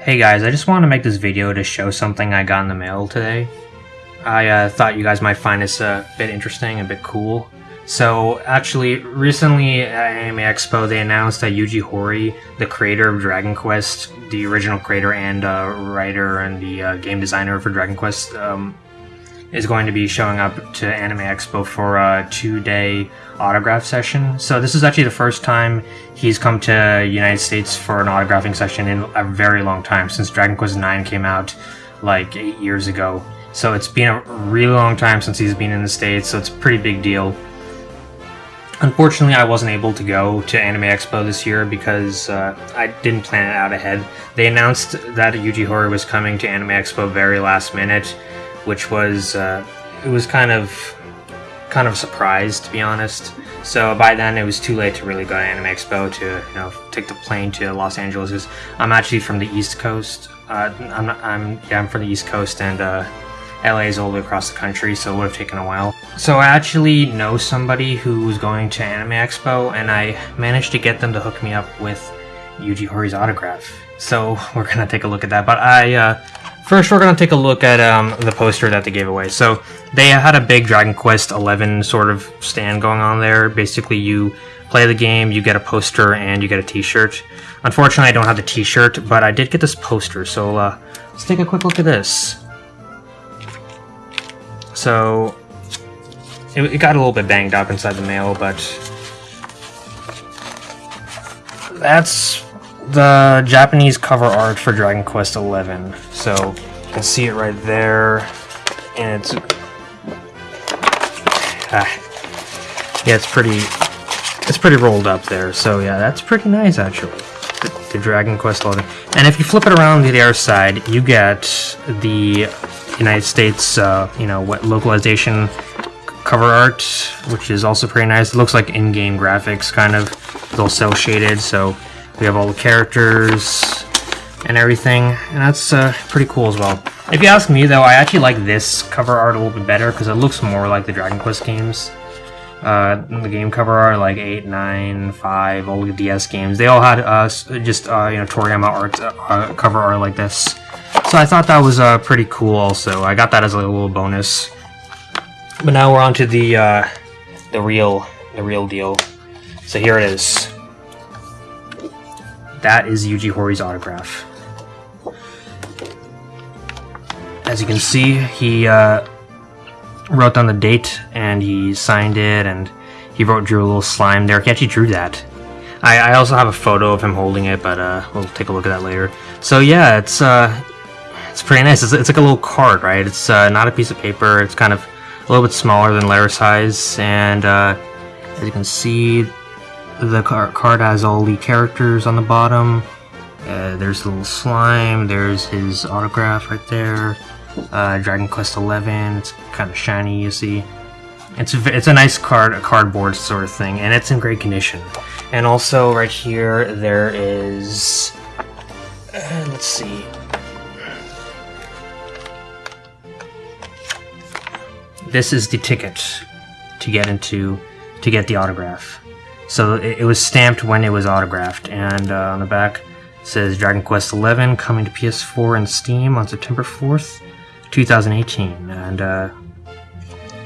Hey guys, I just wanted to make this video to show something I got in the mail today. I uh, thought you guys might find this a bit interesting, a bit cool. So, actually, recently at Anime Expo, they announced that Yuji Horii, the creator of Dragon Quest, the original creator and uh, writer and the uh, game designer for Dragon Quest, um, is going to be showing up to Anime Expo for a two-day autograph session. So this is actually the first time he's come to United States for an autographing session in a very long time, since Dragon Quest IX came out like eight years ago. So it's been a really long time since he's been in the States, so it's a pretty big deal. Unfortunately, I wasn't able to go to Anime Expo this year because uh, I didn't plan it out ahead. They announced that Yuji Horii was coming to Anime Expo very last minute, which was uh, it was kind of kind of a surprise to be honest. So by then it was too late to really go to Anime Expo to you know take the plane to Los Angeles because I'm actually from the East Coast. Uh, I'm not, I'm yeah I'm from the East Coast and uh, LA is all the way across the country, so it would have taken a while. So I actually know somebody who was going to Anime Expo, and I managed to get them to hook me up with Yuji Horii's autograph. So we're gonna take a look at that. But I uh, first we're gonna take a look at um, the poster that they gave away. So they had a big Dragon Quest XI sort of stand going on there. Basically, you play the game, you get a poster, and you get a T-shirt. Unfortunately, I don't have the T-shirt, but I did get this poster. So uh, let's take a quick look at this. So it, it, got a little bit banged up inside the mail, but that's the Japanese cover art for Dragon Quest XI. So you can see it right there, and it's ah, yeah, it's pretty it's pretty rolled up there. So yeah, that's pretty nice actually. The, the Dragon Quest XI, and if you flip it around to the other side, you get the United States, uh, you know, what localization cover art, which is also pretty nice. It looks like in-game graphics, kind of. It's all cel shaded, so we have all the characters and everything, and that's uh, pretty cool as well. If you ask me, though, I actually like this cover art a little bit better because it looks more like the Dragon Quest games. Uh, the game cover art, like 8, 9, 5, all the DS games, they all had uh, just, uh, you know, Toriyama art, uh, cover art like this. So I thought that was uh, pretty cool also. I got that as a little bonus. But now we're on to the, uh, the real, the real deal. So here it is. That is Yuji Horii's autograph. As you can see, he uh, wrote down the date and he signed it and he wrote drew a little slime there. He actually drew that. I, I also have a photo of him holding it, but uh, we'll take a look at that later. So yeah, it's uh, it's pretty nice. It's, it's like a little card, right? It's uh, not a piece of paper. It's kind of a little bit smaller than letter size, and uh, as you can see, the car card has all the characters on the bottom. Uh, there's a little slime. There's his autograph right there. Uh, Dragon Quest XI. It's kind of shiny, you see. It's a, it's a nice card, a cardboard sort of thing, and it's in great condition. And also right here, there is. Uh, let's see. this is the ticket to get into to get the autograph. So it, it was stamped when it was autographed, and uh, on the back says Dragon Quest XI coming to PS4 and Steam on September 4th, 2018. And uh,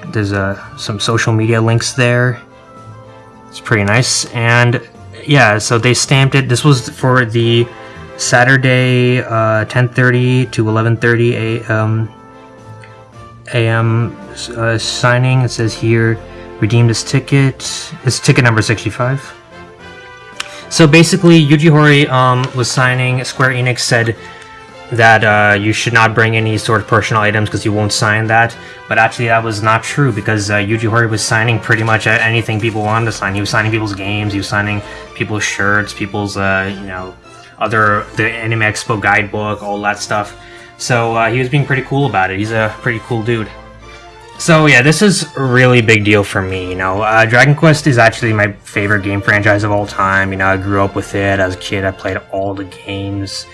there's uh, some social media links there. It's pretty nice. And yeah, so they stamped it. This was for the Saturday, 10:30 uh, to 11:30 a.m. AM uh, signing. It says here, redeem this ticket. It's ticket number 65. So basically, Yuji Horii um, was signing. Square Enix said that uh, you should not bring any sort of personal items because you won't sign that. But actually, that was not true because uh, Yuji Horii was signing pretty much anything people wanted to sign. He was signing people's games. He was signing people's shirts, people's uh, you know other the Anime Expo guidebook, all that stuff. So uh, he was being pretty cool about it. He's a pretty cool dude. So yeah, this is a really big deal for me. You know, uh, Dragon Quest is actually my favorite game franchise of all time. You know, I grew up with it as a kid. I played all the games,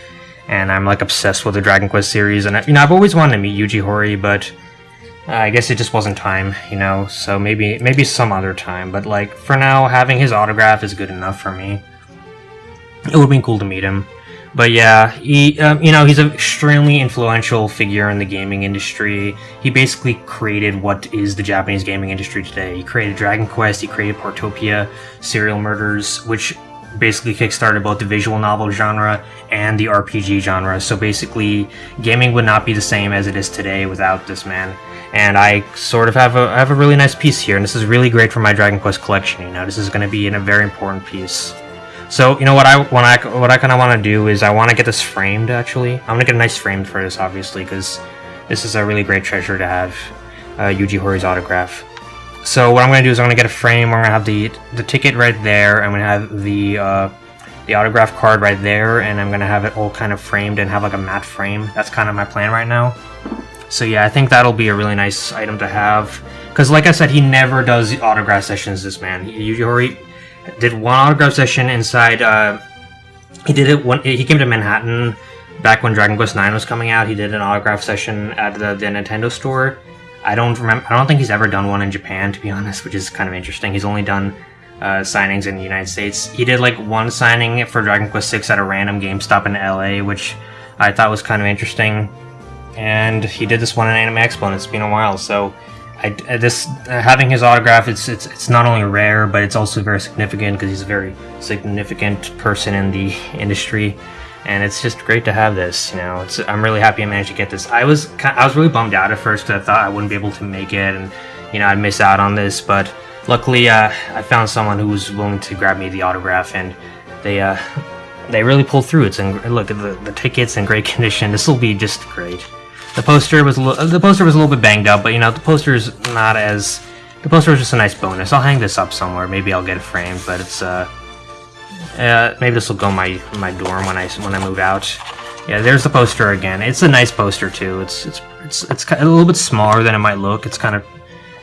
and I'm like obsessed with the Dragon Quest series. And you know, I've always wanted to meet Yuji Horii, but I guess it just wasn't time, you know. So maybe maybe some other time. But like for now, having his autograph is good enough for me. It would been cool to meet him. But yeah, he, um, you know, he's an extremely influential figure in the gaming industry. He basically created what is the Japanese gaming industry today. He created Dragon Quest, he created Portopia, Serial Murders, which basically kickstarted both the visual novel genre and the RPG genre. So basically, gaming would not be the same as it is today without this man. And I sort of have a I have a really nice piece here, and this is really great for my Dragon Quest collection. You know, this is going to be in a very important piece. So you know what I what I what I kind of want to do is I want to get this framed. Actually, I'm gonna get a nice frame for this, obviously, because this is a really great treasure to have. Uh, Yuji Horii's autograph. So what I'm gonna do is I'm gonna get a frame. I'm gonna have the the ticket right there. I'm gonna have the uh, the autograph card right there, and I'm gonna have it all kind of framed and have like a matte frame. That's kind of my plan right now. So yeah, I think that'll be a really nice item to have. Because like I said, he never does autograph sessions, this man. Yuji Horii did one autograph session inside, uh, he did it when he came to Manhattan back when Dragon Quest IX was coming out. He did an autograph session at the, the Nintendo store. I don't remember, I don't think he's ever done one in Japan, to be honest, which is kind of interesting. He's only done uh, signings in the United States. He did like one signing for Dragon Quest VI at a random GameStop in LA, which I thought was kind of interesting and he did this one in Anime Expo, and it's been a while. So, I, this uh, having his autograph, it's it's it's not only rare, but it's also very significant because he's a very significant person in the industry, and it's just great to have this. You know, it's, I'm really happy I managed to get this. I was I was really bummed out at first because I thought I wouldn't be able to make it, and you know I'd miss out on this, but luckily uh, I found someone who was willing to grab me the autograph, and they uh, they really pulled through. It's and look at the, the tickets in great condition. This will be just great. The poster was a little, the poster was a little bit banged up, but you know the poster is not as the poster was just a nice bonus. I'll hang this up somewhere. Maybe I'll get it framed, but it's uh, uh maybe this will go my my dorm when I when I move out. Yeah, there's the poster again. It's a nice poster too. It's it's it's it's a little bit smaller than it might look. It's kind of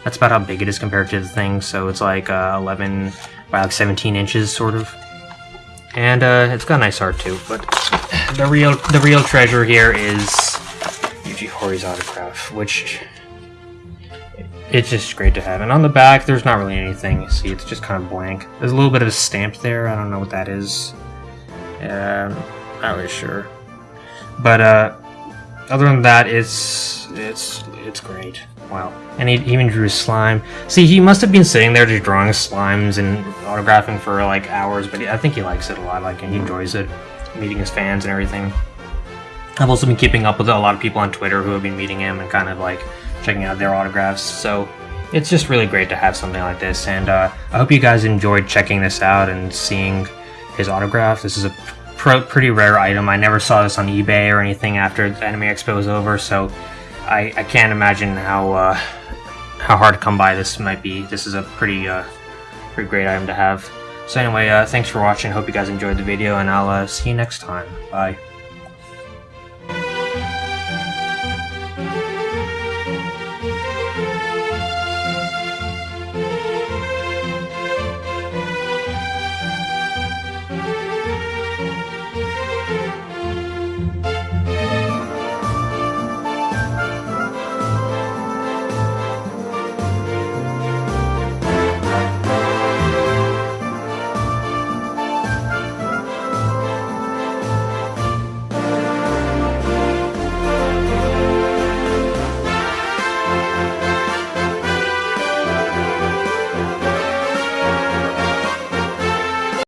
that's about how big it is compared to the thing. So it's like uh, 11 by like 17 inches, sort of. And uh, it's got nice art too. But the real the real treasure here is Yuji Horii autograph, which it's just great to have. And on the back, there's not really anything. You see, it's just kind of blank. There's a little bit of a stamp there. I don't know what that is. Um, not really sure. But uh, other than that, it's it's it's great. Wow. And he even drew slime. See, he must have been sitting there just drawing slimes and autographing for like hours, but I think he likes it a lot. Like, and he enjoys it, meeting his fans and everything. I've also been keeping up with a lot of people on Twitter who have been meeting him and kind of like checking out their autographs. So it's just really great to have something like this. And uh, I hope you guys enjoyed checking this out and seeing his autograph. This is a pr pretty rare item. I never saw this on eBay or anything after the Anime Expo was over, so I, I can't imagine how uh, how hard to come by this might be. This is a pretty uh, pretty great item to have. So anyway, uh, thanks for watching. Hope you guys enjoyed the video, and I'll uh, see you next time. Bye.